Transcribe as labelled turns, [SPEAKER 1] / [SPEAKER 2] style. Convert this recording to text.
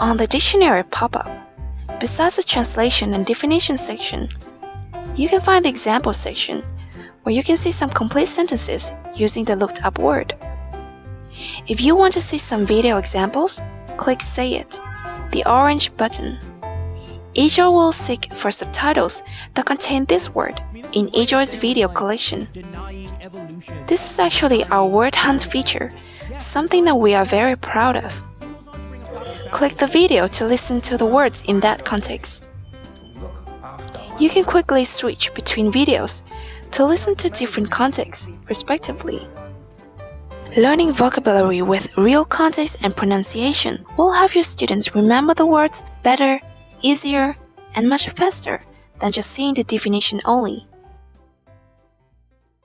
[SPEAKER 1] On the dictionary pop-up, besides the translation and definition section, you can find the example section where you can see some complete sentences using the looked up word. If you want to see some video examples, click Say It, the orange button. eJoy will seek for subtitles that contain this word in eJoy's video collection. This is actually our word hunt feature, something that we are very proud of. Click the video to listen to the words in that context. You can quickly switch between videos to listen to different contexts, respectively. Learning vocabulary with real context and pronunciation will help your students remember the words better, easier, and much faster than just seeing the definition only.